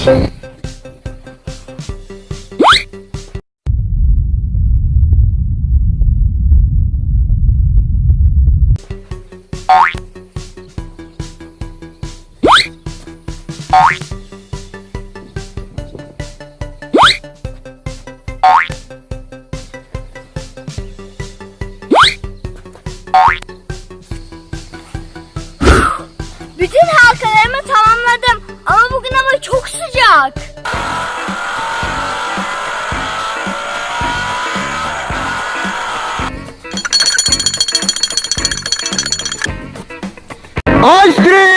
Bütün halkalarımı. Ama bugün hava çok sıcak. Ice cream!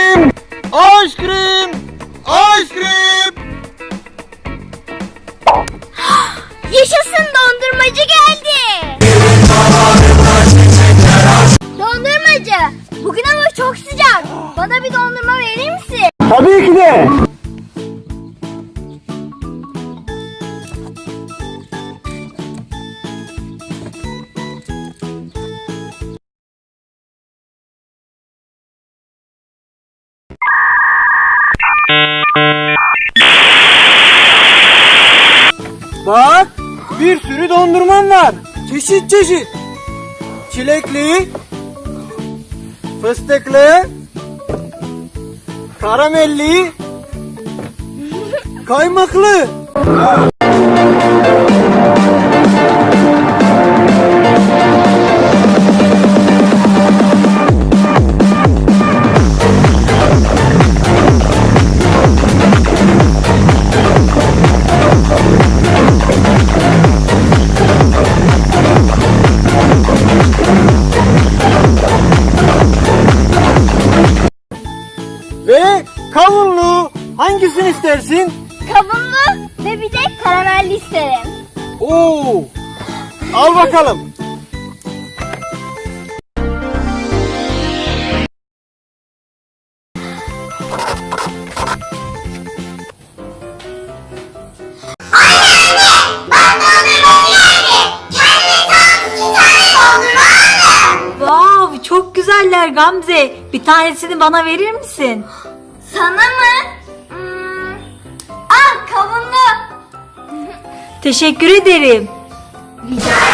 Bak bir sürü dondurmam var. Çeşit çeşit. Çilekli, fıstıklı, karamelli, kaymaklı. Kavunlu hangisini istersin? Kavunlu ve bir de karamelli isterim. Oo. Al bakalım. Wow, çok güzeller Gamze. Bir tanesini bana verir misin? Sana mı? Hmm. Al kavunlu. Teşekkür ederim. Rica